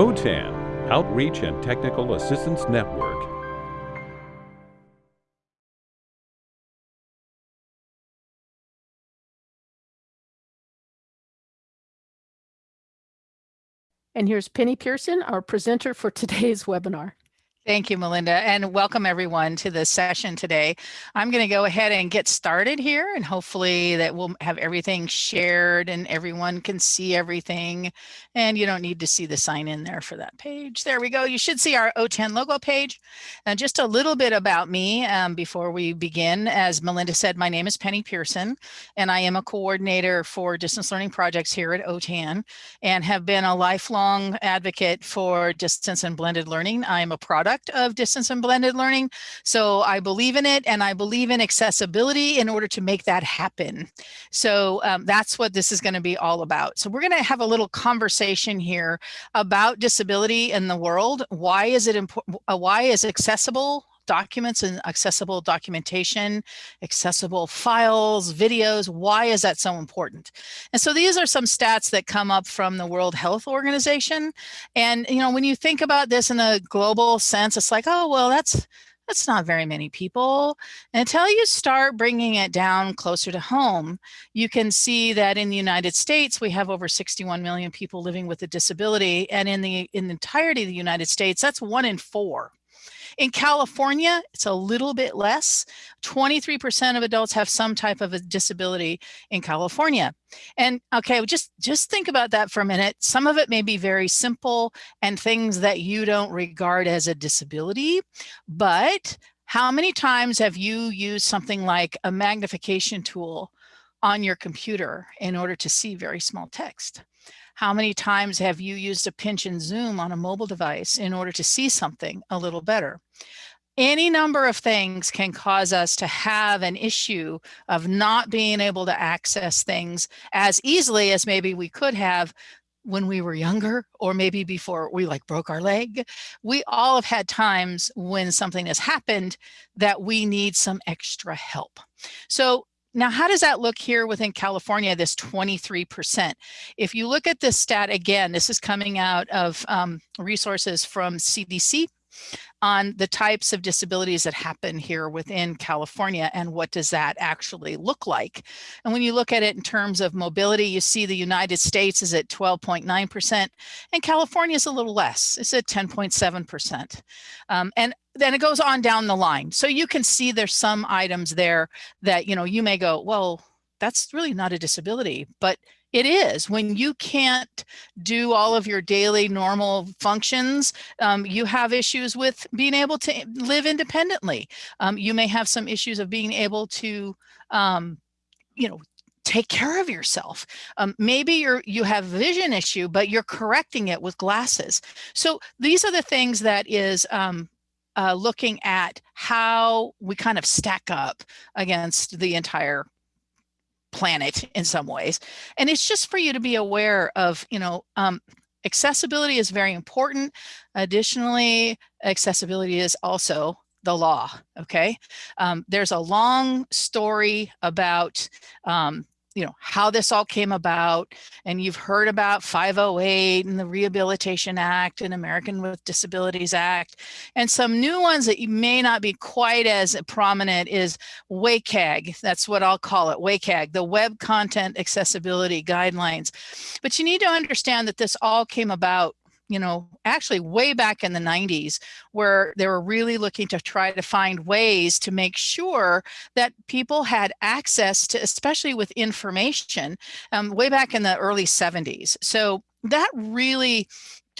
OTAN, Outreach and Technical Assistance Network. And here's Penny Pearson, our presenter for today's webinar. Thank you, Melinda, and welcome everyone to the session today. I'm going to go ahead and get started here, and hopefully that we'll have everything shared and everyone can see everything. And you don't need to see the sign in there for that page. There we go. You should see our OTAN logo page. And just a little bit about me um, before we begin. As Melinda said, my name is Penny Pearson, and I am a coordinator for distance learning projects here at OTAN and have been a lifelong advocate for distance and blended learning. I am a product product of distance and blended learning. So I believe in it and I believe in accessibility in order to make that happen. So um, that's what this is going to be all about. So we're going to have a little conversation here about disability in the world. Why is it important? Why is accessible documents and accessible documentation, accessible files, videos. Why is that so important? And so these are some stats that come up from the World Health Organization. And, you know, when you think about this in a global sense, it's like, oh, well, that's that's not very many people. Until you start bringing it down closer to home, you can see that in the United States, we have over 61 million people living with a disability. And in the, in the entirety of the United States, that's one in four. In California, it's a little bit less. 23% of adults have some type of a disability in California. And okay, just, just think about that for a minute. Some of it may be very simple and things that you don't regard as a disability, but how many times have you used something like a magnification tool on your computer in order to see very small text? How many times have you used a pinch and zoom on a mobile device in order to see something a little better? Any number of things can cause us to have an issue of not being able to access things as easily as maybe we could have when we were younger or maybe before we like broke our leg. We all have had times when something has happened that we need some extra help. So now, how does that look here within California, this 23%? If you look at this stat again, this is coming out of um, resources from CDC on the types of disabilities that happen here within California and what does that actually look like. And when you look at it in terms of mobility, you see the United States is at 12.9% and California is a little less, it's at 10.7%. Um, and then it goes on down the line. So you can see there's some items there that, you know, you may go, well, that's really not a disability, but it is when you can't do all of your daily normal functions, um, you have issues with being able to live independently. Um, you may have some issues of being able to, um, you know, take care of yourself. Um, maybe you're you have vision issue, but you're correcting it with glasses. So these are the things that is um, uh, looking at how we kind of stack up against the entire planet in some ways. And it's just for you to be aware of, you know, um, accessibility is very important. Additionally, accessibility is also the law, okay? Um, there's a long story about um, you know, how this all came about. And you've heard about 508 and the Rehabilitation Act and American with Disabilities Act. And some new ones that you may not be quite as prominent is WCAG. That's what I'll call it, WCAG, the Web Content Accessibility Guidelines. But you need to understand that this all came about you know, actually way back in the 90s, where they were really looking to try to find ways to make sure that people had access to, especially with information, um, way back in the early 70s. So that really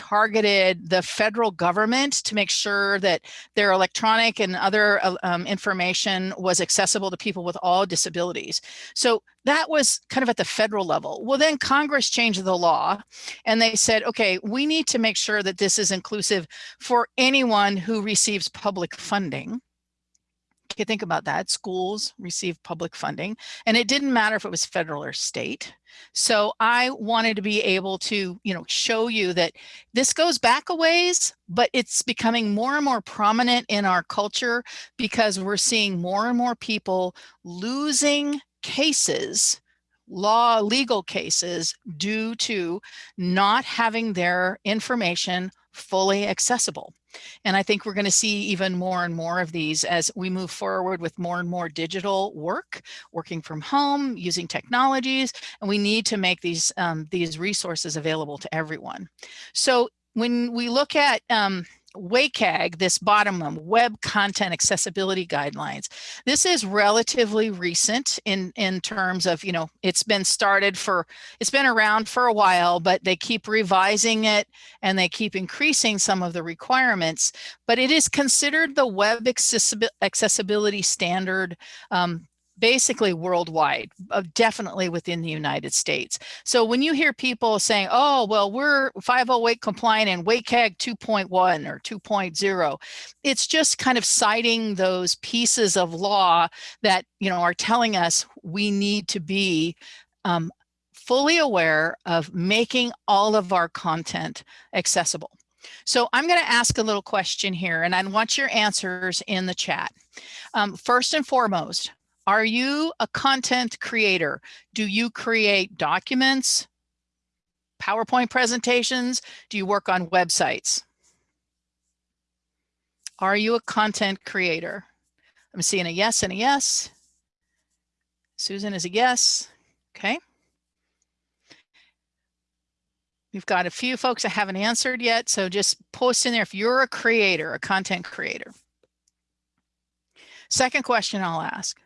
targeted the federal government to make sure that their electronic and other uh, um, information was accessible to people with all disabilities. So that was kind of at the federal level. Well, then Congress changed the law and they said, okay, we need to make sure that this is inclusive for anyone who receives public funding think about that, schools receive public funding, and it didn't matter if it was federal or state. So I wanted to be able to, you know, show you that this goes back a ways, but it's becoming more and more prominent in our culture because we're seeing more and more people losing cases law legal cases due to not having their information fully accessible. And I think we're going to see even more and more of these as we move forward with more and more digital work, working from home, using technologies, and we need to make these, um, these resources available to everyone. So when we look at um, WCAG, this bottom one, Web Content Accessibility Guidelines. This is relatively recent in, in terms of, you know, it's been started for, it's been around for a while, but they keep revising it and they keep increasing some of the requirements, but it is considered the web accessibility standard um, basically worldwide, uh, definitely within the United States. So when you hear people saying, oh, well, we're 508 compliant and WCAG 2.1 or 2.0, it's just kind of citing those pieces of law that, you know, are telling us we need to be um, fully aware of making all of our content accessible. So I'm going to ask a little question here and I want your answers in the chat. Um, first and foremost, are you a content creator? Do you create documents, PowerPoint presentations? Do you work on websites? Are you a content creator? I'm seeing a yes and a yes. Susan is a yes. Okay. We've got a few folks that haven't answered yet, so just post in there if you're a creator, a content creator. Second question I'll ask.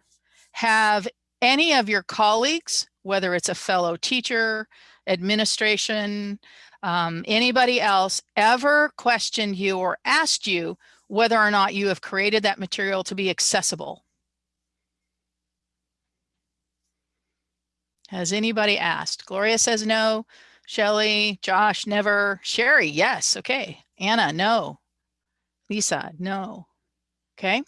Have any of your colleagues, whether it's a fellow teacher, administration, um, anybody else ever questioned you or asked you whether or not you have created that material to be accessible? Has anybody asked? Gloria says no. Shelly, Josh, never. Sherry, yes. Okay. Anna, no. Lisa, no. Okay.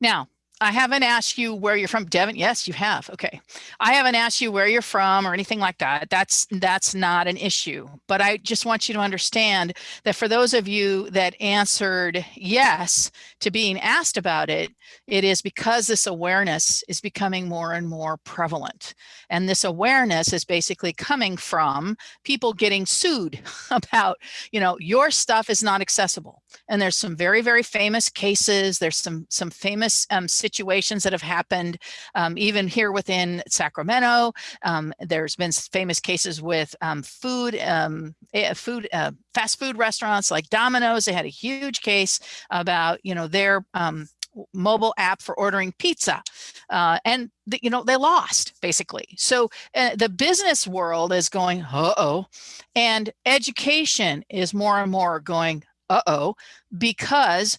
Now, I haven't asked you where you're from. Devin, yes, you have. Okay. I haven't asked you where you're from or anything like that. That's that's not an issue. But I just want you to understand that for those of you that answered yes to being asked about it, it is because this awareness is becoming more and more prevalent. And this awareness is basically coming from people getting sued about, you know, your stuff is not accessible. And there's some very, very famous cases. There's some some famous um, situations that have happened um, even here within Sacramento. Um, there's been famous cases with um, food, um, eh, food, uh, fast food restaurants like Domino's. They had a huge case about, you know, their um, mobile app for ordering pizza uh, and the, you know they lost basically so uh, the business world is going uh-oh and education is more and more going uh-oh because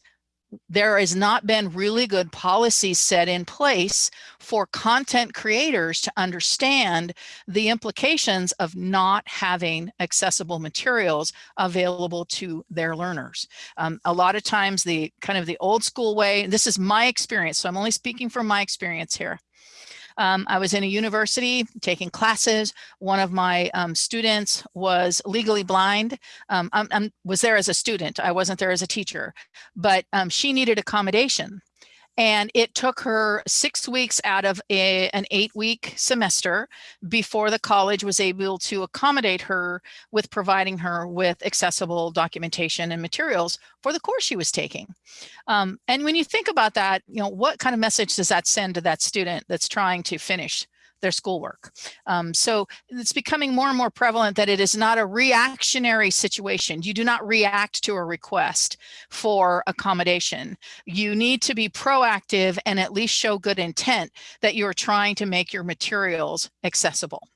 there has not been really good policies set in place for content creators to understand the implications of not having accessible materials available to their learners. Um, a lot of times the kind of the old school way, this is my experience, so I'm only speaking from my experience here. Um, I was in a university taking classes. One of my um, students was legally blind. Um, I was there as a student. I wasn't there as a teacher, but um, she needed accommodation. And it took her six weeks out of a, an eight week semester before the college was able to accommodate her with providing her with accessible documentation and materials for the course she was taking. Um, and when you think about that, you know, what kind of message does that send to that student that's trying to finish their schoolwork. Um, so it's becoming more and more prevalent that it is not a reactionary situation. You do not react to a request for accommodation. You need to be proactive and at least show good intent that you're trying to make your materials accessible.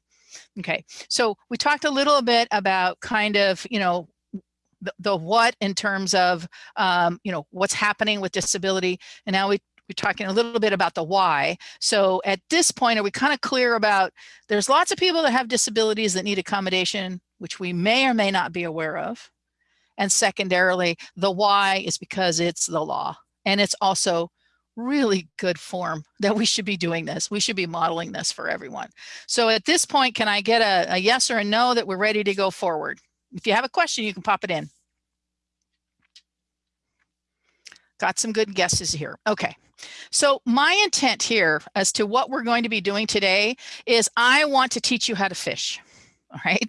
Okay, so we talked a little bit about kind of, you know, the, the what in terms of, um, you know, what's happening with disability. And now we we're talking a little bit about the why. So at this point, are we kind of clear about there's lots of people that have disabilities that need accommodation, which we may or may not be aware of. And secondarily, the why is because it's the law. And it's also really good form that we should be doing this. We should be modeling this for everyone. So at this point, can I get a, a yes or a no that we're ready to go forward? If you have a question, you can pop it in. got some good guesses here. Okay. So my intent here as to what we're going to be doing today is I want to teach you how to fish. All right.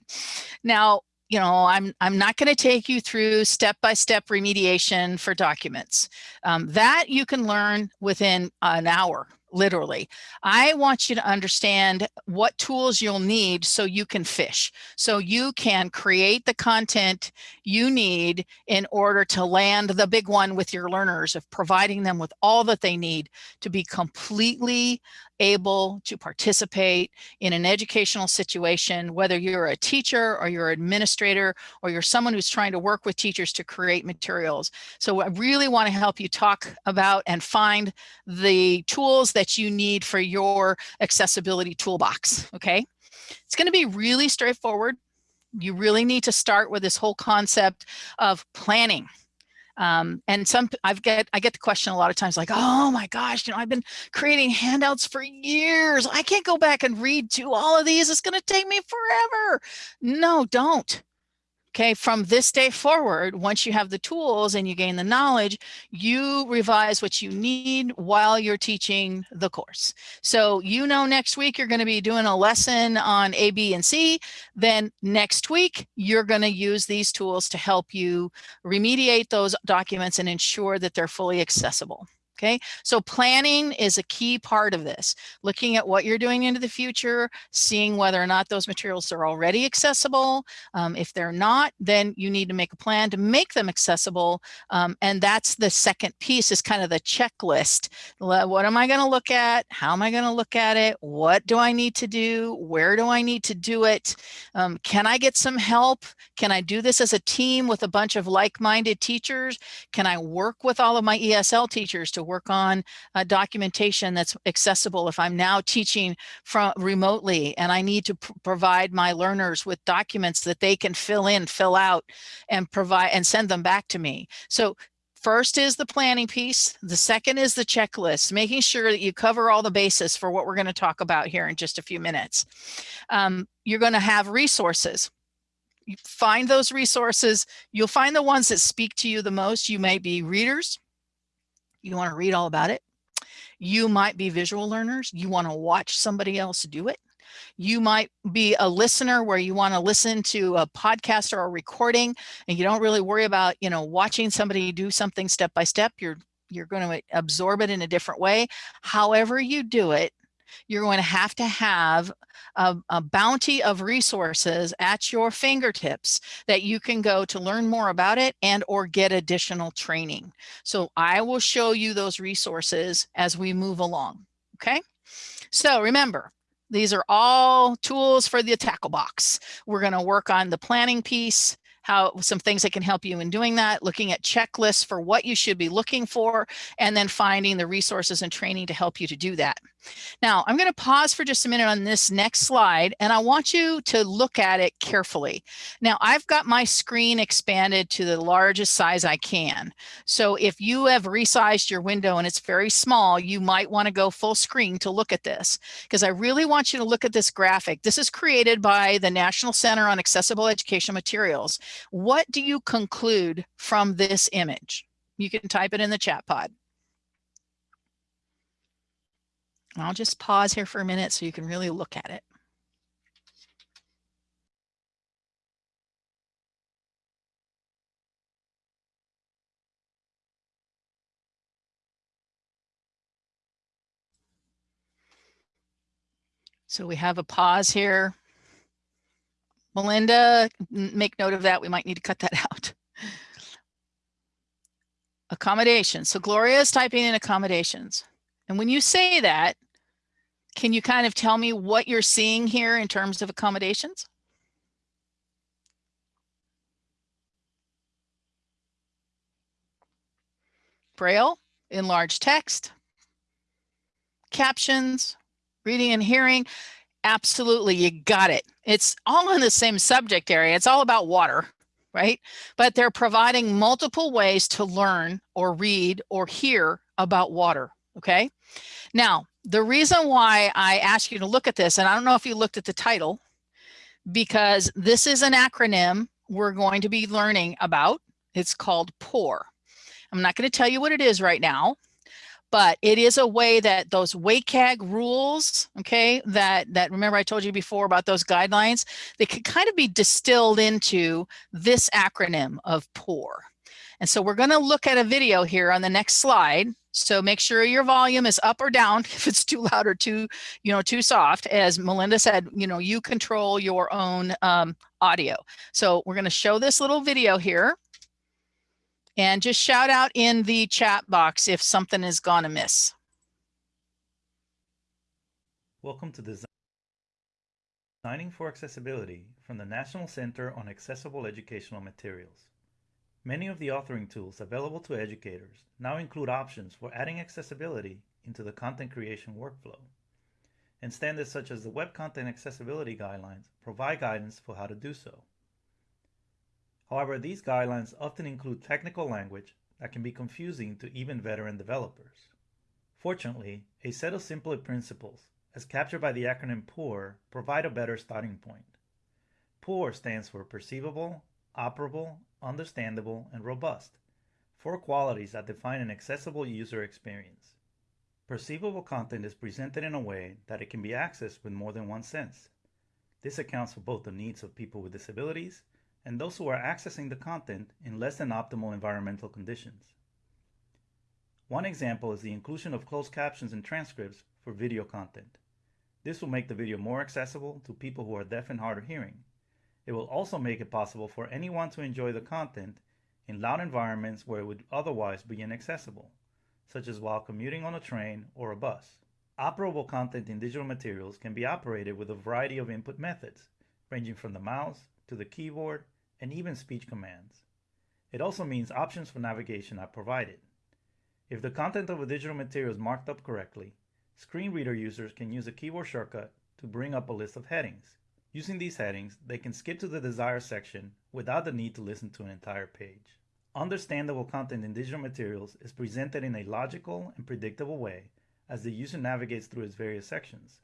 Now, you know, I'm, I'm not going to take you through step-by-step -step remediation for documents. Um, that you can learn within an hour literally. I want you to understand what tools you'll need so you can fish, so you can create the content you need in order to land the big one with your learners of providing them with all that they need to be completely able to participate in an educational situation, whether you're a teacher or you're an administrator or you're someone who's trying to work with teachers to create materials. So I really want to help you talk about and find the tools that you need for your accessibility toolbox, okay? It's going to be really straightforward. You really need to start with this whole concept of planning. Um, and some I've get I get the question a lot of times like, oh my gosh, you know, I've been creating handouts for years. I can't go back and read to all of these. It's going to take me forever. No, don't. Okay, from this day forward, once you have the tools and you gain the knowledge, you revise what you need while you're teaching the course. So you know next week you're going to be doing a lesson on A, B, and C. Then next week, you're going to use these tools to help you remediate those documents and ensure that they're fully accessible. Okay, so planning is a key part of this. Looking at what you're doing into the future, seeing whether or not those materials are already accessible. Um, if they're not, then you need to make a plan to make them accessible. Um, and that's the second piece is kind of the checklist. What am I going to look at? How am I going to look at it? What do I need to do? Where do I need to do it? Um, can I get some help? Can I do this as a team with a bunch of like-minded teachers? Can I work with all of my ESL teachers to work on uh, documentation that's accessible if I'm now teaching from remotely and I need to provide my learners with documents that they can fill in, fill out and provide and send them back to me. So First is the planning piece. The second is the checklist, making sure that you cover all the bases for what we're going to talk about here in just a few minutes. Um, you're going to have resources. You find those resources. You'll find the ones that speak to you the most. You may be readers. You want to read all about it. You might be visual learners. You want to watch somebody else do it. You might be a listener where you want to listen to a podcast or a recording and you don't really worry about, you know, watching somebody do something step by step. You're you're going to absorb it in a different way. However you do it, you're going to have to have a, a, bounty of resources at your fingertips that you can go to learn more about it and or get additional training. So I will show you those resources as we move along. Okay. So remember, these are all tools for the tackle box. We're going to work on the planning piece, how some things that can help you in doing that, looking at checklists for what you should be looking for, and then finding the resources and training to help you to do that. Now, I'm going to pause for just a minute on this next slide, and I want you to look at it carefully. Now, I've got my screen expanded to the largest size I can. So if you have resized your window and it's very small, you might want to go full screen to look at this, because I really want you to look at this graphic. This is created by the National Center on Accessible Education Materials. What do you conclude from this image? You can type it in the chat pod. I'll just pause here for a minute so you can really look at it. So we have a pause here. Melinda, make note of that. We might need to cut that out. Accommodations. So Gloria is typing in accommodations. And when you say that, can you kind of tell me what you're seeing here in terms of accommodations? Braille, enlarged text, captions, reading and hearing. Absolutely, you got it. It's all in the same subject area. It's all about water, right? But they're providing multiple ways to learn or read or hear about water, okay? Now, the reason why I ask you to look at this, and I don't know if you looked at the title, because this is an acronym we're going to be learning about. It's called POUR. I'm not going to tell you what it is right now, but it is a way that those WCAG rules, okay, that, that remember I told you before about those guidelines, they could kind of be distilled into this acronym of POUR. And so we're going to look at a video here on the next slide. So make sure your volume is up or down if it's too loud or too, you know, too soft. As Melinda said, you know, you control your own um, audio. So we're going to show this little video here. And just shout out in the chat box if something is gone amiss. Welcome to Designing for Accessibility from the National Center on Accessible Educational Materials. Many of the authoring tools available to educators now include options for adding accessibility into the content creation workflow. And standards such as the Web Content Accessibility Guidelines provide guidance for how to do so. However, these guidelines often include technical language that can be confusing to even veteran developers. Fortunately, a set of simpler principles, as captured by the acronym POUR, provide a better starting point. POUR stands for Perceivable, Operable, Understandable, and Robust, four qualities that define an accessible user experience. Perceivable content is presented in a way that it can be accessed with more than one sense. This accounts for both the needs of people with disabilities and those who are accessing the content in less than optimal environmental conditions. One example is the inclusion of closed captions and transcripts for video content. This will make the video more accessible to people who are deaf and hard of hearing. It will also make it possible for anyone to enjoy the content in loud environments where it would otherwise be inaccessible, such as while commuting on a train or a bus. Operable content in digital materials can be operated with a variety of input methods, ranging from the mouse to the keyboard and even speech commands. It also means options for navigation are provided. If the content of a digital material is marked up correctly, screen reader users can use a keyboard shortcut to bring up a list of headings. Using these headings, they can skip to the desired section without the need to listen to an entire page. Understandable content in digital materials is presented in a logical and predictable way as the user navigates through its various sections,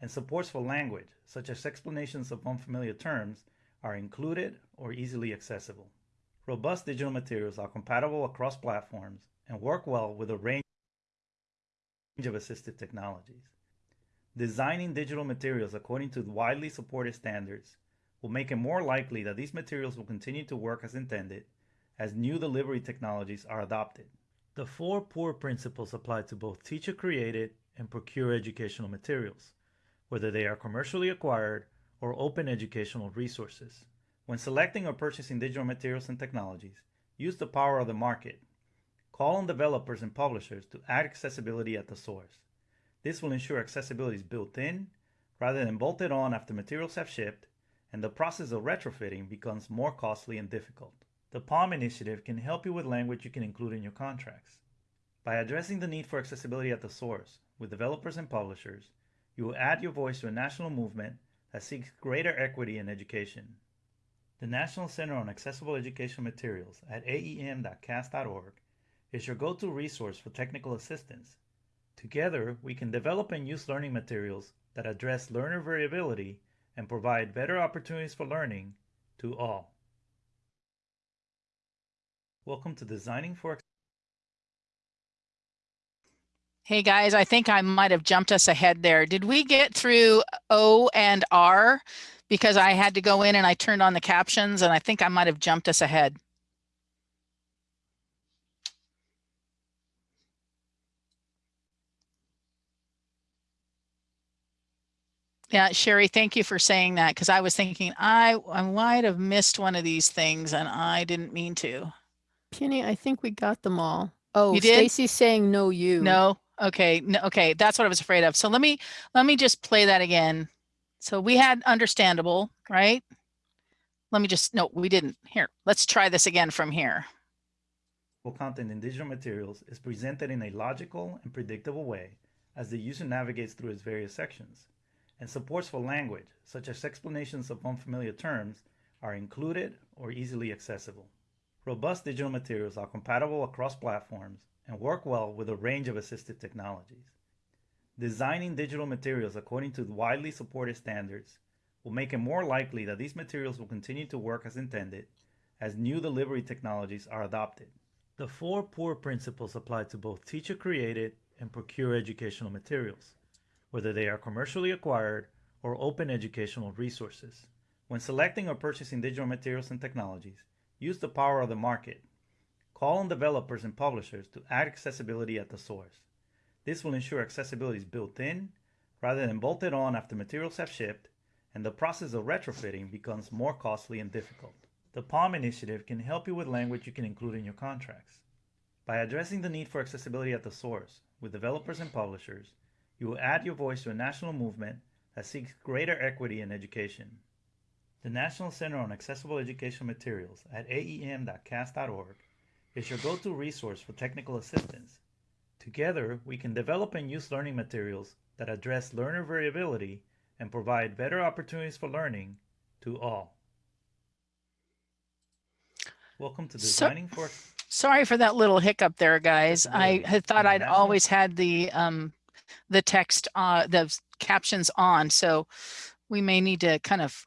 and supports for language, such as explanations of unfamiliar terms, are included or easily accessible. Robust digital materials are compatible across platforms and work well with a range of assistive technologies. Designing digital materials according to widely supported standards will make it more likely that these materials will continue to work as intended as new delivery technologies are adopted. The four POUR principles apply to both teacher-created and procure educational materials, whether they are commercially acquired or open educational resources. When selecting or purchasing digital materials and technologies, use the power of the market. Call on developers and publishers to add accessibility at the source. This will ensure accessibility is built in rather than bolted on after materials have shipped, and the process of retrofitting becomes more costly and difficult. The PALM initiative can help you with language you can include in your contracts. By addressing the need for accessibility at the source with developers and publishers, you will add your voice to a national movement that seeks greater equity in education. The National Center on Accessible Educational Materials at aem.cast.org is your go-to resource for technical assistance. Together, we can develop and use learning materials that address learner variability and provide better opportunities for learning to all. Welcome to Designing for Hey guys, I think I might have jumped us ahead there. Did we get through O and R? Because I had to go in and I turned on the captions and I think I might have jumped us ahead. Yeah, Sherry, thank you for saying that because I was thinking I, I might have missed one of these things and I didn't mean to. Penny, I think we got them all. Oh, You did? Stacy's saying no you. No, okay, no, okay, that's what I was afraid of. So let me, let me just play that again. So we had understandable, right? Let me just, no, we didn't. Here, let's try this again from here. content in digital materials is presented in a logical and predictable way as the user navigates through its various sections, and supports for language, such as explanations of unfamiliar terms, are included or easily accessible. Robust digital materials are compatible across platforms and work well with a range of assistive technologies. Designing digital materials according to widely supported standards will make it more likely that these materials will continue to work as intended as new delivery technologies are adopted. The four POUR principles apply to both teacher created and procure educational materials, whether they are commercially acquired or open educational resources. When selecting or purchasing digital materials and technologies, use the power of the market. Call on developers and publishers to add accessibility at the source. This will ensure accessibility is built in rather than bolted on after materials have shipped, and the process of retrofitting becomes more costly and difficult. The PALM initiative can help you with language you can include in your contracts. By addressing the need for accessibility at the source with developers and publishers, you will add your voice to a national movement that seeks greater equity in education. The National Center on Accessible Educational Materials at aem.cast.org is your go-to resource for technical assistance. Together, we can develop and use learning materials that address learner variability and provide better opportunities for learning to all. Welcome to So- Designing for Sorry for that little hiccup there, guys. I had thought I'd always had the um the text uh the captions on, so we may need to kind of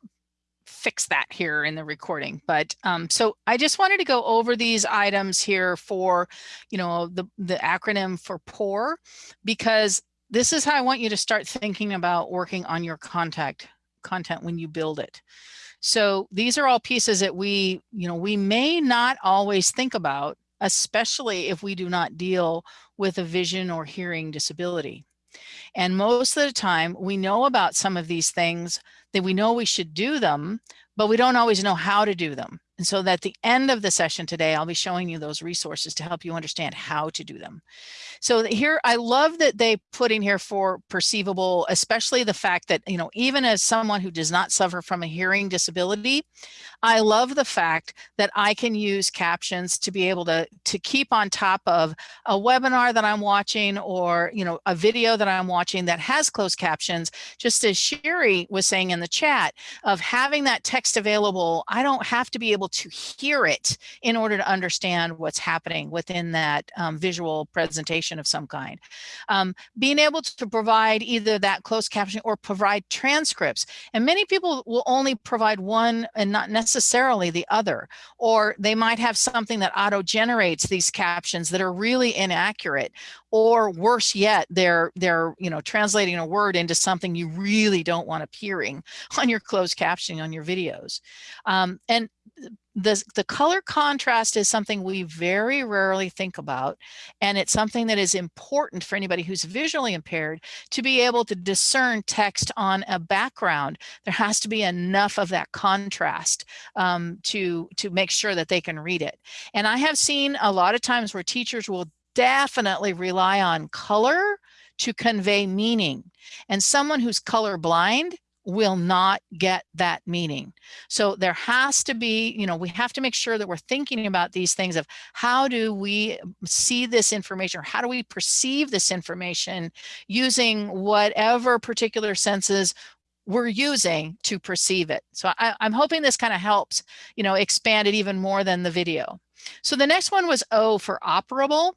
fix that here in the recording. But um so I just wanted to go over these items here for, you know, the the acronym for POUR, because this is how I want you to start thinking about working on your contact content when you build it. So these are all pieces that we, you know, we may not always think about, especially if we do not deal with a vision or hearing disability. And most of the time we know about some of these things that we know we should do them, but we don't always know how to do them. And so at the end of the session today, I'll be showing you those resources to help you understand how to do them. So here, I love that they put in here for perceivable, especially the fact that, you know, even as someone who does not suffer from a hearing disability, I love the fact that I can use captions to be able to, to keep on top of a webinar that I'm watching or, you know, a video that I'm watching that has closed captions, just as Sherry was saying in the chat of having that text available, I don't have to be able to hear it in order to understand what's happening within that um, visual presentation of some kind. Um, being able to provide either that closed captioning or provide transcripts. And many people will only provide one and not necessarily the other, or they might have something that auto generates these captions that are really inaccurate, or worse yet, they're, they're, you know, translating a word into something you really don't want appearing on your closed captioning on your videos. Um, and the, the color contrast is something we very rarely think about. And it's something that is important for anybody who's visually impaired to be able to discern text on a background. There has to be enough of that contrast um, to, to make sure that they can read it. And I have seen a lot of times where teachers will definitely rely on color to convey meaning. And someone who's colorblind will not get that meaning. So there has to be, you know, we have to make sure that we're thinking about these things of how do we see this information or how do we perceive this information using whatever particular senses we're using to perceive it. So I, am hoping this kind of helps, you know, expand it even more than the video. So the next one was O for operable.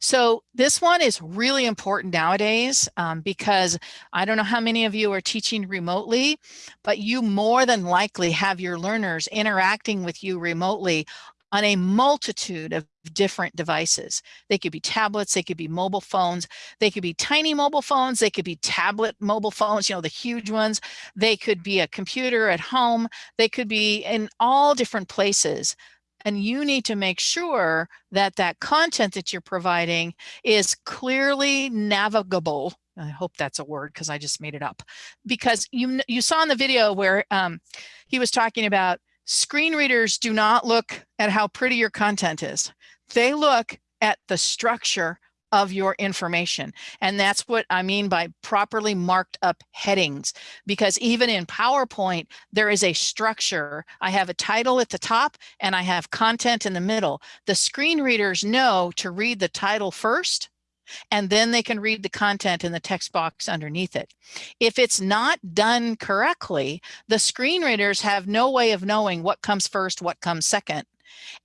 So this one is really important nowadays um, because I don't know how many of you are teaching remotely, but you more than likely have your learners interacting with you remotely on a multitude of different devices. They could be tablets, they could be mobile phones, they could be tiny mobile phones, they could be tablet mobile phones, you know, the huge ones. They could be a computer at home, they could be in all different places. And you need to make sure that that content that you're providing is clearly navigable. I hope that's a word because I just made it up. Because you, you saw in the video where um, he was talking about screen readers do not look at how pretty your content is. They look at the structure of your information. And that's what I mean by properly marked up headings, because even in PowerPoint, there is a structure. I have a title at the top and I have content in the middle. The screen readers know to read the title first and then they can read the content in the text box underneath it. If it's not done correctly, the screen readers have no way of knowing what comes first, what comes second.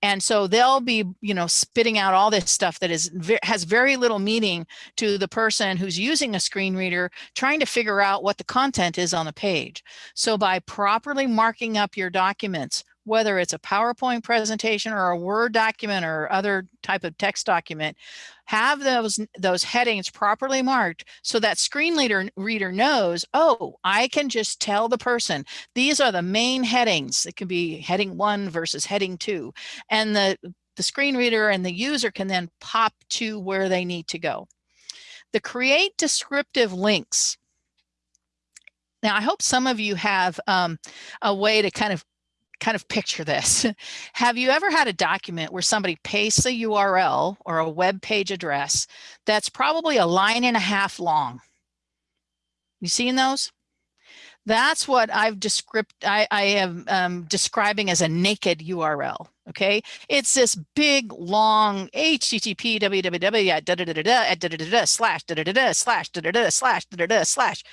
And so they'll be, you know, spitting out all this stuff that is has very little meaning to the person who's using a screen reader, trying to figure out what the content is on the page. So by properly marking up your documents whether it's a PowerPoint presentation or a Word document or other type of text document, have those, those headings properly marked so that screen reader, reader knows, oh, I can just tell the person, these are the main headings. It can be heading one versus heading two. And the, the screen reader and the user can then pop to where they need to go. The create descriptive links. Now, I hope some of you have um, a way to kind of kind of picture this. Have you ever had a document where somebody pastes a URL or a web page address that's probably a line and a half long? You seen those? That's what I've described. I, I am um, describing as a naked URL. Okay, it's this big long HTTP www at da da da da da da da da da slash da da da da slash da da da slash da da da slash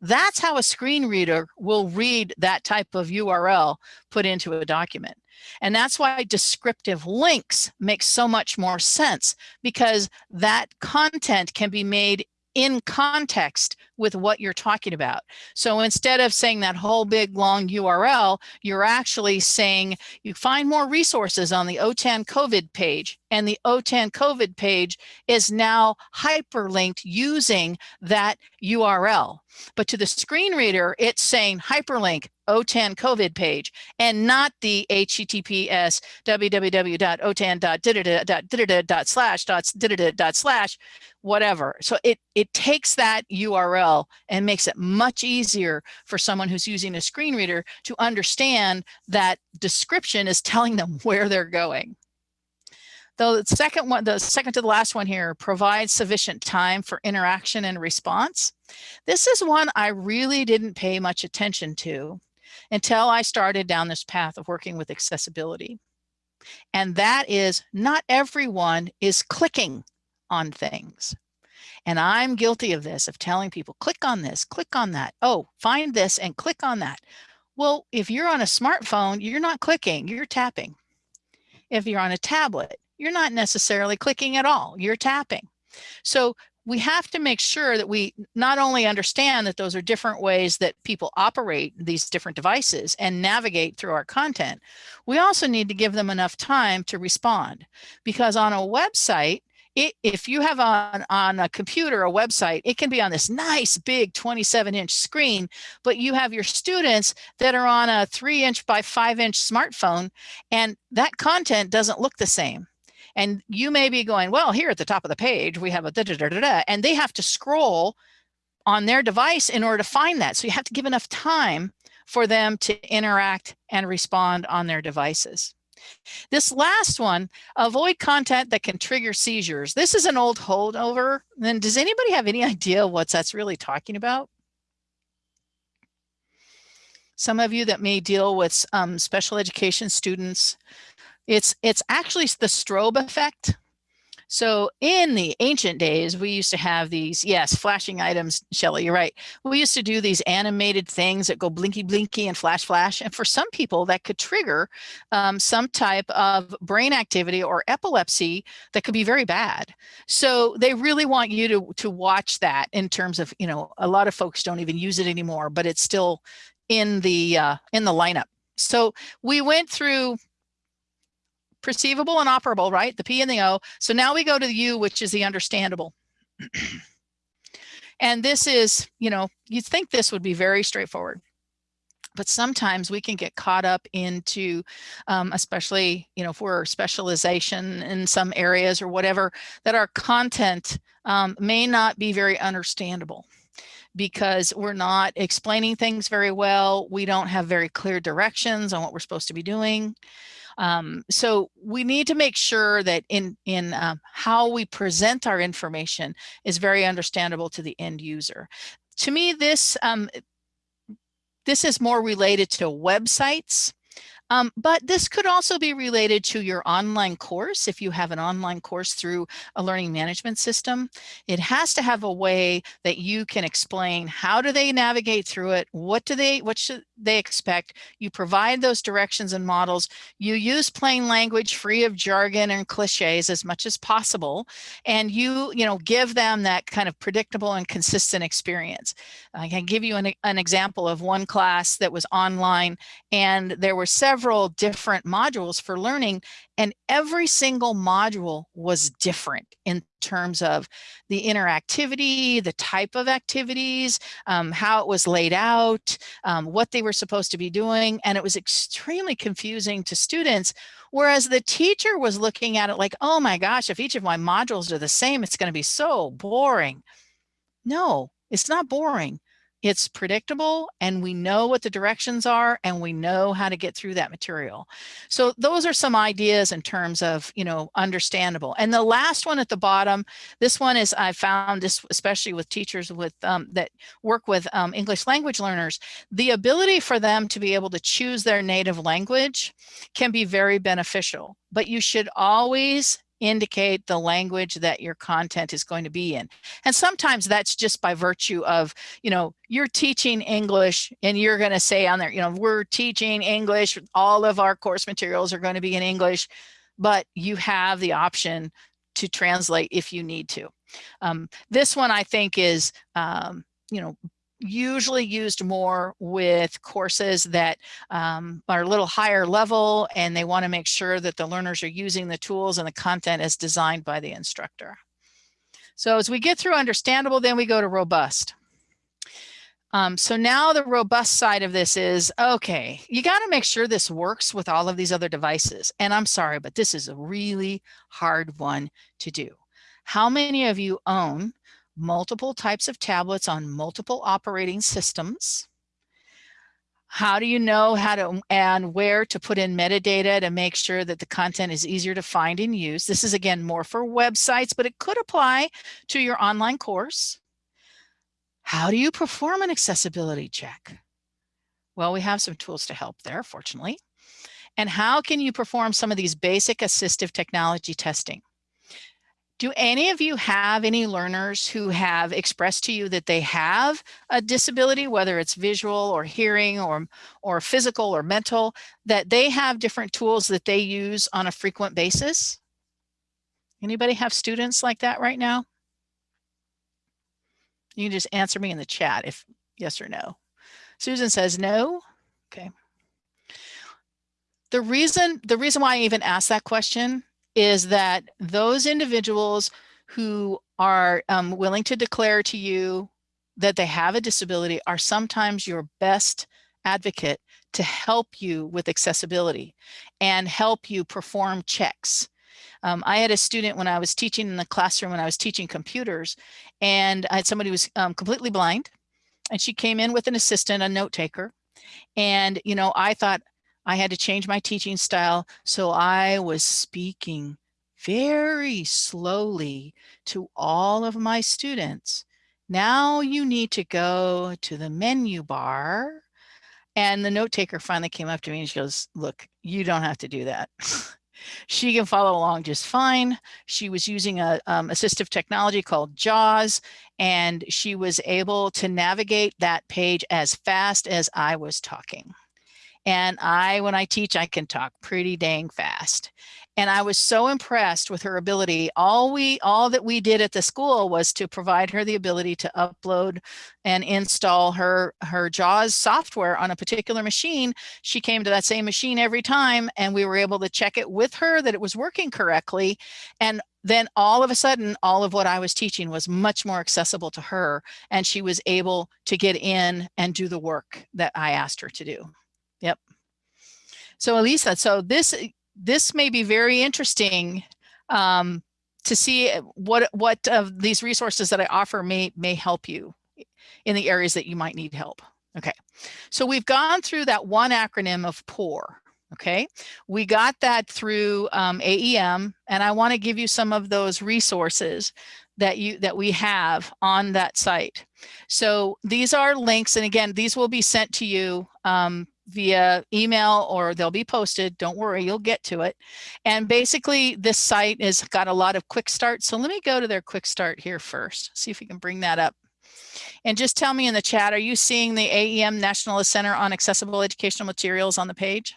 that's how a screen reader will read that type of URL put into a document. And that's why descriptive links make so much more sense because that content can be made in context with what you're talking about. So instead of saying that whole big long URL, you're actually saying you find more resources on the OTAN COVID page and the OTAN COVID page is now hyperlinked using that URL. But to the screen reader, it's saying hyperlink OTAN COVID page and not the HTTPS www.otan.slash slash whatever. So it, it takes that URL and makes it much easier for someone who's using a screen reader to understand that description is telling them where they're going. The second one, the second to the last one here, provides sufficient time for interaction and response. This is one I really didn't pay much attention to until I started down this path of working with accessibility. And that is not everyone is clicking on things. And I'm guilty of this, of telling people, click on this, click on that. Oh, find this and click on that. Well, if you're on a smartphone, you're not clicking, you're tapping. If you're on a tablet, you're not necessarily clicking at all, you're tapping. So we have to make sure that we not only understand that those are different ways that people operate these different devices and navigate through our content, we also need to give them enough time to respond. Because on a website, it, if you have on, on a computer, a website, it can be on this nice big 27 inch screen, but you have your students that are on a three inch by five inch smartphone and that content doesn't look the same. And you may be going, well, here at the top of the page, we have a da da da da, da and they have to scroll on their device in order to find that. So you have to give enough time for them to interact and respond on their devices. This last one, avoid content that can trigger seizures. This is an old holdover. Then does anybody have any idea what that's really talking about? Some of you that may deal with um, special education students it's, it's actually the strobe effect. So in the ancient days, we used to have these, yes, flashing items, Shelly, you're right. We used to do these animated things that go blinky, blinky and flash, flash. And for some people that could trigger um, some type of brain activity or epilepsy that could be very bad. So they really want you to, to watch that in terms of, you know, a lot of folks don't even use it anymore, but it's still in the, uh, in the lineup. So we went through perceivable and operable, right? The P and the O. So now we go to the U, which is the understandable. and this is, you know, you'd think this would be very straightforward. But sometimes we can get caught up into, um, especially, you know, if we're specialization in some areas or whatever, that our content um, may not be very understandable because we're not explaining things very well. We don't have very clear directions on what we're supposed to be doing. Um, so we need to make sure that in, in um, how we present our information is very understandable to the end user. To me, this, um, this is more related to websites um, but this could also be related to your online course. If you have an online course through a learning management system, it has to have a way that you can explain how do they navigate through it? What do they, what should they expect? You provide those directions and models. You use plain language free of jargon and cliches as much as possible. And you, you know, give them that kind of predictable and consistent experience. I can give you an, an example of one class that was online and there were several several different modules for learning and every single module was different in terms of the interactivity, the type of activities, um, how it was laid out, um, what they were supposed to be doing. And it was extremely confusing to students. Whereas the teacher was looking at it like, oh my gosh, if each of my modules are the same, it's going to be so boring. No, it's not boring it's predictable and we know what the directions are and we know how to get through that material. So those are some ideas in terms of, you know, understandable. And the last one at the bottom, this one is I found this, especially with teachers with um, that work with um, English language learners, the ability for them to be able to choose their native language can be very beneficial, but you should always indicate the language that your content is going to be in. And sometimes that's just by virtue of, you know, you're teaching English and you're going to say on there, you know, we're teaching English, all of our course materials are going to be in English, but you have the option to translate if you need to. Um, this one I think is, um, you know, usually used more with courses that um, are a little higher level and they want to make sure that the learners are using the tools and the content as designed by the instructor. So as we get through understandable, then we go to robust. Um, so now the robust side of this is, okay, you got to make sure this works with all of these other devices. And I'm sorry, but this is a really hard one to do. How many of you own multiple types of tablets on multiple operating systems. How do you know how to and where to put in metadata to make sure that the content is easier to find and use? This is again more for websites, but it could apply to your online course. How do you perform an accessibility check? Well, we have some tools to help there, fortunately. And how can you perform some of these basic assistive technology testing? Do any of you have any learners who have expressed to you that they have a disability, whether it's visual or hearing or, or physical or mental, that they have different tools that they use on a frequent basis? Anybody have students like that right now? You can just answer me in the chat if yes or no. Susan says no. Okay. The reason, the reason why I even asked that question is that those individuals who are um, willing to declare to you that they have a disability are sometimes your best advocate to help you with accessibility and help you perform checks. Um, I had a student when I was teaching in the classroom when I was teaching computers and I had somebody who was um, completely blind and she came in with an assistant, a note taker. And, you know, I thought, I had to change my teaching style. So I was speaking very slowly to all of my students. Now you need to go to the menu bar. And the note taker finally came up to me and she goes, look, you don't have to do that. she can follow along just fine. She was using a um, assistive technology called JAWS, and she was able to navigate that page as fast as I was talking. And I, when I teach, I can talk pretty dang fast. And I was so impressed with her ability. All we, all that we did at the school was to provide her the ability to upload and install her, her JAWS software on a particular machine. She came to that same machine every time and we were able to check it with her that it was working correctly. And then all of a sudden, all of what I was teaching was much more accessible to her and she was able to get in and do the work that I asked her to do. So Elisa, so this this may be very interesting um, to see what what of these resources that I offer may may help you in the areas that you might need help. Okay, so we've gone through that one acronym of POUR. Okay, we got that through um, AEM, and I want to give you some of those resources that you that we have on that site. So these are links, and again, these will be sent to you um, via email or they'll be posted. Don't worry, you'll get to it. And basically this site has got a lot of quick start. So let me go to their quick start here first, see if we can bring that up. And just tell me in the chat, are you seeing the AEM National Center on Accessible Educational Materials on the page?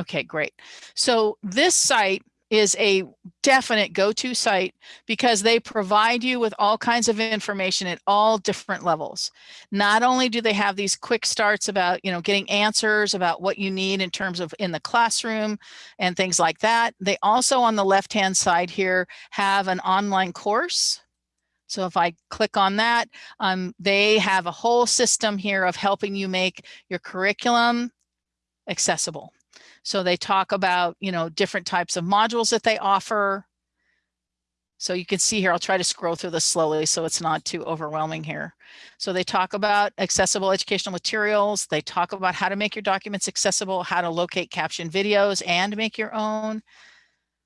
Okay, great. So this site is a definite go-to site because they provide you with all kinds of information at all different levels. Not only do they have these quick starts about, you know, getting answers about what you need in terms of in the classroom and things like that. They also on the left-hand side here have an online course. So if I click on that, um, they have a whole system here of helping you make your curriculum accessible. So they talk about, you know, different types of modules that they offer. So you can see here, I'll try to scroll through this slowly so it's not too overwhelming here. So they talk about accessible educational materials. They talk about how to make your documents accessible, how to locate caption videos and make your own.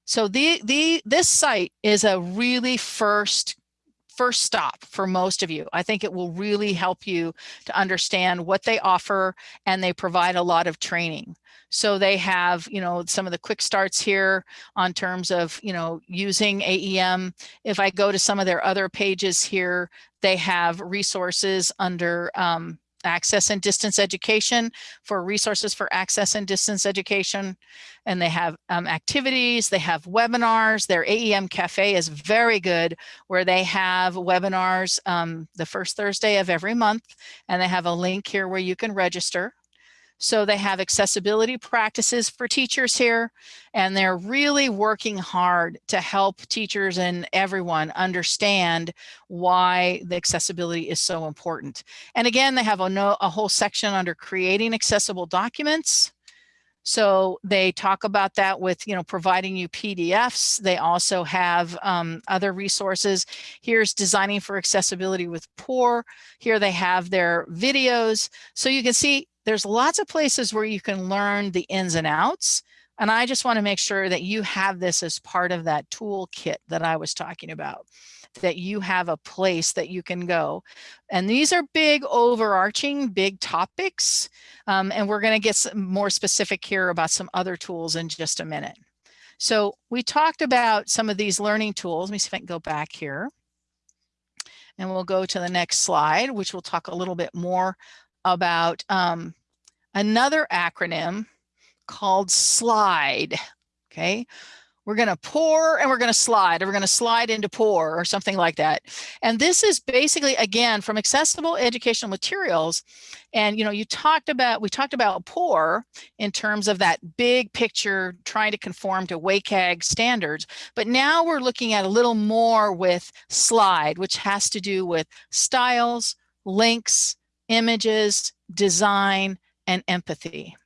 So the, the, this site is a really first first stop for most of you. I think it will really help you to understand what they offer and they provide a lot of training. So they have, you know, some of the quick starts here on terms of, you know, using AEM. If I go to some of their other pages here, they have resources under um, access and distance education for resources for access and distance education. And they have um, activities, they have webinars. Their AEM Cafe is very good where they have webinars um, the first Thursday of every month. And they have a link here where you can register. So they have accessibility practices for teachers here, and they're really working hard to help teachers and everyone understand why the accessibility is so important. And again, they have a, no, a whole section under creating accessible documents. So they talk about that with, you know, providing you PDFs. They also have um, other resources. Here's designing for accessibility with POUR. Here they have their videos. So you can see there's lots of places where you can learn the ins and outs. And I just want to make sure that you have this as part of that toolkit that I was talking about, that you have a place that you can go. And these are big overarching, big topics. Um, and we're going to get more specific here about some other tools in just a minute. So we talked about some of these learning tools. Let me see if I can go back here. And we'll go to the next slide, which will talk a little bit more about um, another acronym called SLIDE. Okay, we're going to pour and we're going to slide, or we're going to slide into pour or something like that. And this is basically, again, from accessible educational materials. And, you know, you talked about, we talked about pour in terms of that big picture, trying to conform to WCAG standards. But now we're looking at a little more with slide, which has to do with styles, links, images, design, and empathy.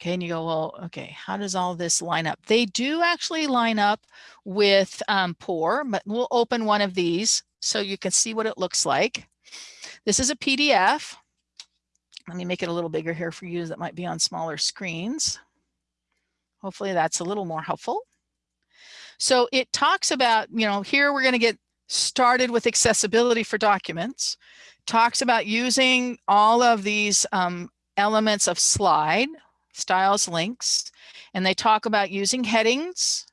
Okay, and you go, well, okay, how does all this line up? They do actually line up with um, POUR, but we'll open one of these so you can see what it looks like. This is a PDF. Let me make it a little bigger here for you that might be on smaller screens. Hopefully that's a little more helpful. So it talks about, you know, here we're going to get started with accessibility for documents talks about using all of these um, elements of slide, styles links, and they talk about using headings,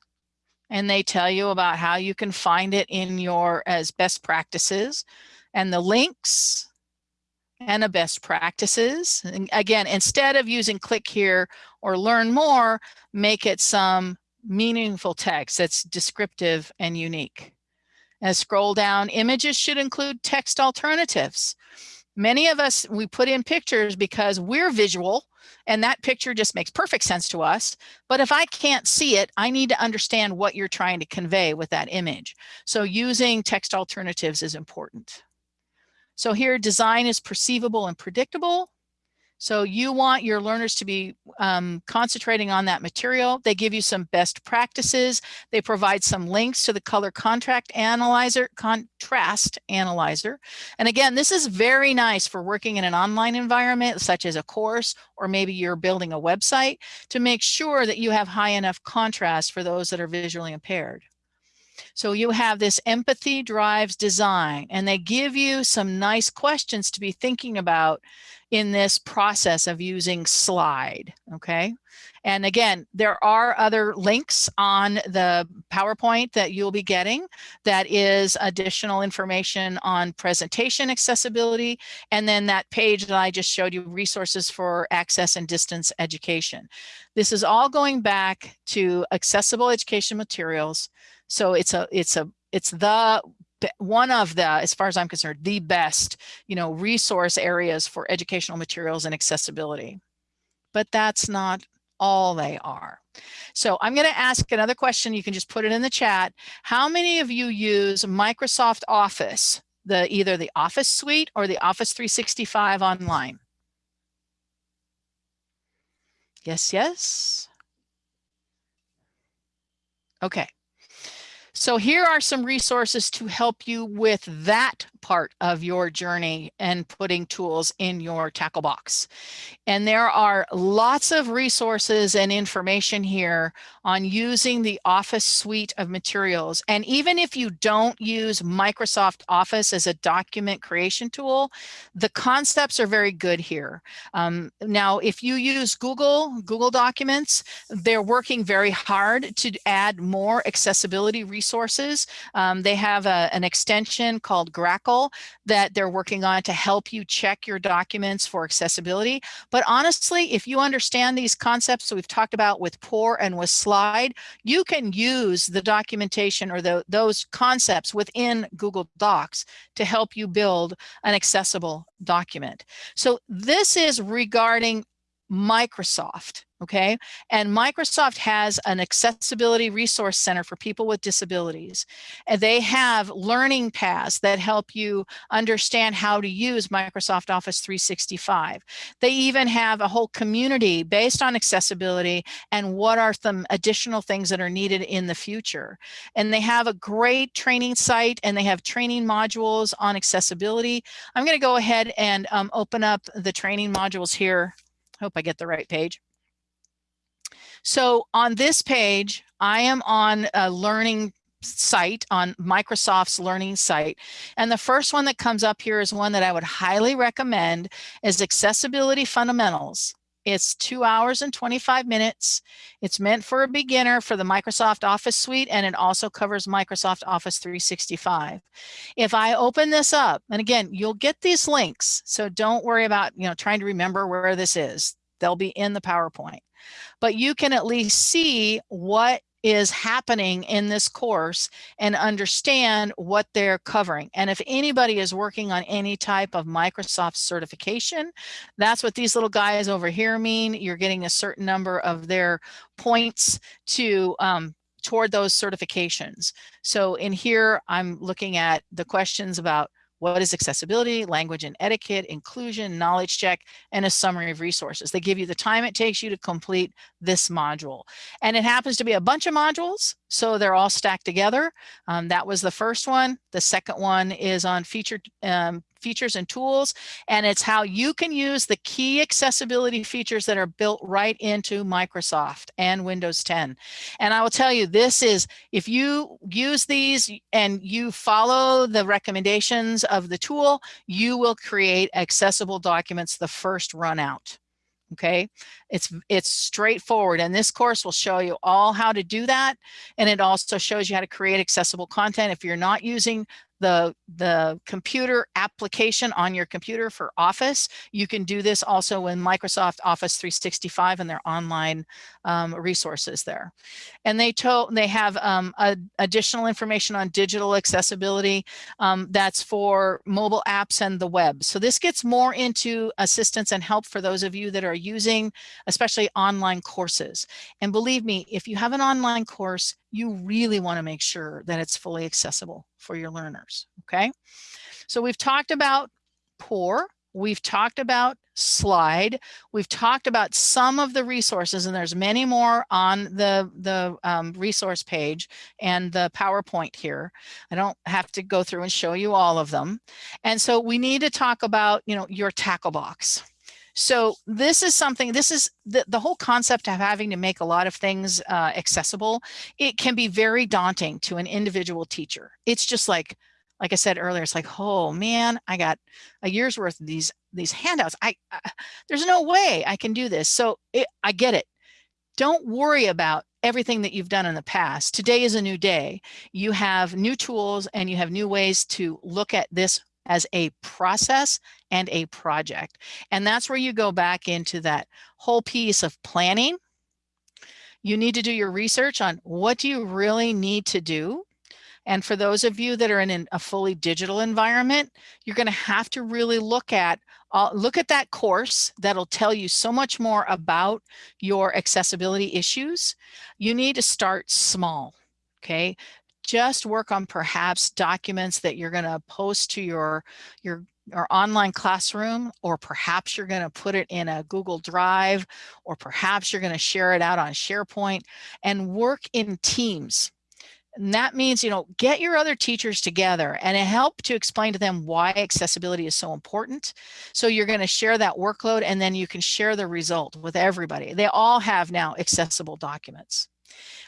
and they tell you about how you can find it in your as best practices and the links and the best practices. And again, instead of using click here or learn more, make it some meaningful text that's descriptive and unique. As scroll down, images should include text alternatives. Many of us, we put in pictures because we're visual and that picture just makes perfect sense to us. But if I can't see it, I need to understand what you're trying to convey with that image. So using text alternatives is important. So here design is perceivable and predictable. So you want your learners to be um, concentrating on that material. They give you some best practices. They provide some links to the color contract analyzer, contrast analyzer. And again, this is very nice for working in an online environment, such as a course, or maybe you're building a website to make sure that you have high enough contrast for those that are visually impaired. So you have this empathy drives design and they give you some nice questions to be thinking about in this process of using slide, okay? And again, there are other links on the PowerPoint that you'll be getting that is additional information on presentation accessibility. And then that page that I just showed you resources for access and distance education. This is all going back to accessible education materials. So it's a, it's a, it's the one of the, as far as I'm concerned, the best, you know, resource areas for educational materials and accessibility. But that's not all they are. So I'm going to ask another question. You can just put it in the chat. How many of you use Microsoft Office, the either the Office suite or the Office 365 online? Yes, yes. Okay. So here are some resources to help you with that part of your journey and putting tools in your tackle box. And there are lots of resources and information here on using the Office suite of materials. And even if you don't use Microsoft Office as a document creation tool, the concepts are very good here. Um, now, if you use Google, Google Documents, they're working very hard to add more accessibility resources. Um, they have a, an extension called Grackle that they're working on to help you check your documents for accessibility. But honestly, if you understand these concepts we've talked about with POUR and with Slide, you can use the documentation or the, those concepts within Google Docs to help you build an accessible document. So this is regarding Microsoft okay? And Microsoft has an accessibility resource center for people with disabilities. And they have learning paths that help you understand how to use Microsoft Office 365. They even have a whole community based on accessibility and what are some additional things that are needed in the future. And they have a great training site and they have training modules on accessibility. I'm gonna go ahead and um, open up the training modules here. Hope I get the right page. So on this page, I am on a learning site on Microsoft's learning site. And the first one that comes up here is one that I would highly recommend is Accessibility Fundamentals. It's two hours and 25 minutes. It's meant for a beginner for the Microsoft Office suite, and it also covers Microsoft Office 365. If I open this up, and again, you'll get these links, so don't worry about you know trying to remember where this is. They'll be in the PowerPoint but you can at least see what is happening in this course and understand what they're covering. And if anybody is working on any type of Microsoft certification, that's what these little guys over here mean. You're getting a certain number of their points to um, toward those certifications. So in here, I'm looking at the questions about what is accessibility, language and etiquette, inclusion, knowledge check, and a summary of resources. They give you the time it takes you to complete this module. And it happens to be a bunch of modules, so they're all stacked together. Um, that was the first one. The second one is on featured um, features and tools, and it's how you can use the key accessibility features that are built right into Microsoft and Windows 10. And I will tell you, this is, if you use these and you follow the recommendations of the tool, you will create accessible documents the first run out okay it's it's straightforward and this course will show you all how to do that and it also shows you how to create accessible content if you're not using the, the computer application on your computer for Office. You can do this also in Microsoft Office 365 and their online um, resources there. And they, told, they have um, a, additional information on digital accessibility um, that's for mobile apps and the web. So this gets more into assistance and help for those of you that are using especially online courses. And believe me, if you have an online course, you really want to make sure that it's fully accessible for your learners, okay? So we've talked about POUR, we've talked about slide, we've talked about some of the resources and there's many more on the, the um, resource page and the PowerPoint here. I don't have to go through and show you all of them. And so we need to talk about, you know, your tackle box. So this is something, this is the, the whole concept of having to make a lot of things uh, accessible. It can be very daunting to an individual teacher. It's just like, like I said earlier, it's like, oh man, I got a year's worth of these these handouts. I, I there's no way I can do this. So it, I get it. Don't worry about everything that you've done in the past. Today is a new day. You have new tools and you have new ways to look at this as a process and a project. And that's where you go back into that whole piece of planning. You need to do your research on what do you really need to do and for those of you that are in a fully digital environment, you're going to have to really look at uh, look at that course that'll tell you so much more about your accessibility issues. You need to start small, okay? Just work on perhaps documents that you're going to post to your, your your online classroom, or perhaps you're going to put it in a Google Drive, or perhaps you're going to share it out on SharePoint and work in teams. And that means, you know, get your other teachers together and help to explain to them why accessibility is so important. So you're going to share that workload and then you can share the result with everybody. They all have now accessible documents.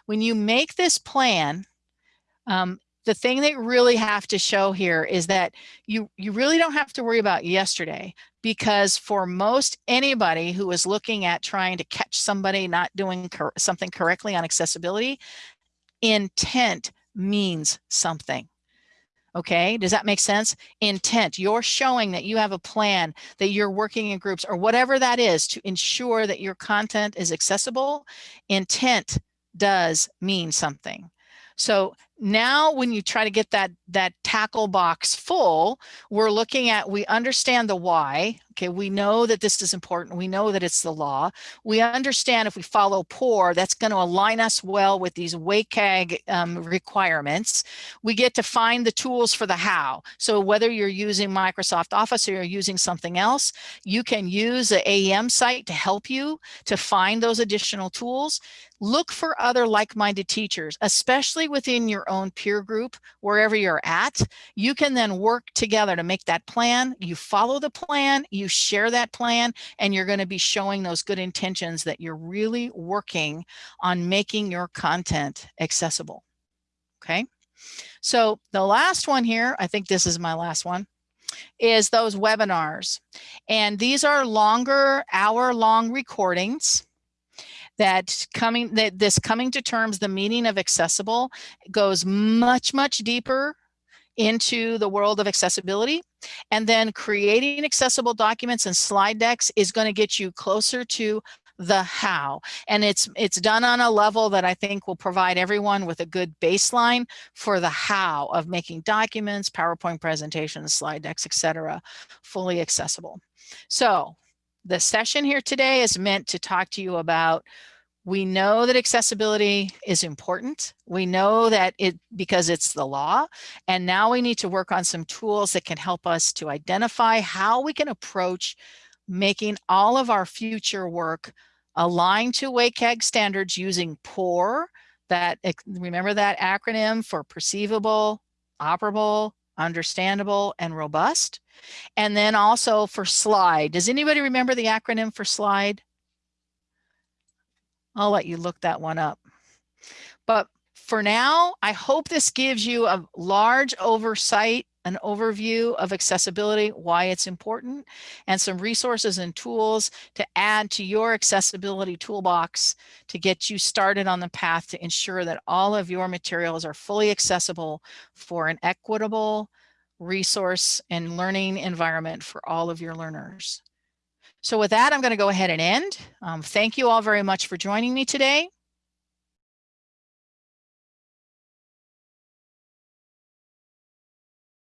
When you make this plan, um, the thing that really have to show here is that you, you really don't have to worry about yesterday because for most anybody who is looking at trying to catch somebody not doing cor something correctly on accessibility, intent means something. Okay, does that make sense? Intent, you're showing that you have a plan, that you're working in groups or whatever that is to ensure that your content is accessible. Intent does mean something. So now when you try to get that that tackle box full we're looking at we understand the why. Okay we know that this is important. We know that it's the law. We understand if we follow POUR that's going to align us well with these WCAG um, requirements. We get to find the tools for the how. So whether you're using Microsoft Office or you're using something else you can use the AEM site to help you to find those additional tools. Look for other like-minded teachers, especially within your own peer group, wherever you're at. You can then work together to make that plan. You follow the plan, you share that plan, and you're going to be showing those good intentions that you're really working on making your content accessible. Okay. So the last one here, I think this is my last one, is those webinars. And these are longer hour long recordings that coming that this coming to terms the meaning of accessible goes much much deeper into the world of accessibility and then creating accessible documents and slide decks is going to get you closer to the how and it's it's done on a level that I think will provide everyone with a good baseline for the how of making documents, PowerPoint presentations, slide decks, etc. fully accessible. So the session here today is meant to talk to you about we know that accessibility is important. We know that it because it's the law. And now we need to work on some tools that can help us to identify how we can approach making all of our future work aligned to WCAG standards using POUR, that remember that acronym for perceivable, operable, understandable, and robust. And then also for SLIDE. Does anybody remember the acronym for SLIDE? I'll let you look that one up. But for now, I hope this gives you a large oversight, an overview of accessibility, why it's important, and some resources and tools to add to your accessibility toolbox to get you started on the path to ensure that all of your materials are fully accessible for an equitable resource and learning environment for all of your learners. So with that, I'm going to go ahead and end. Um, thank you all very much for joining me today.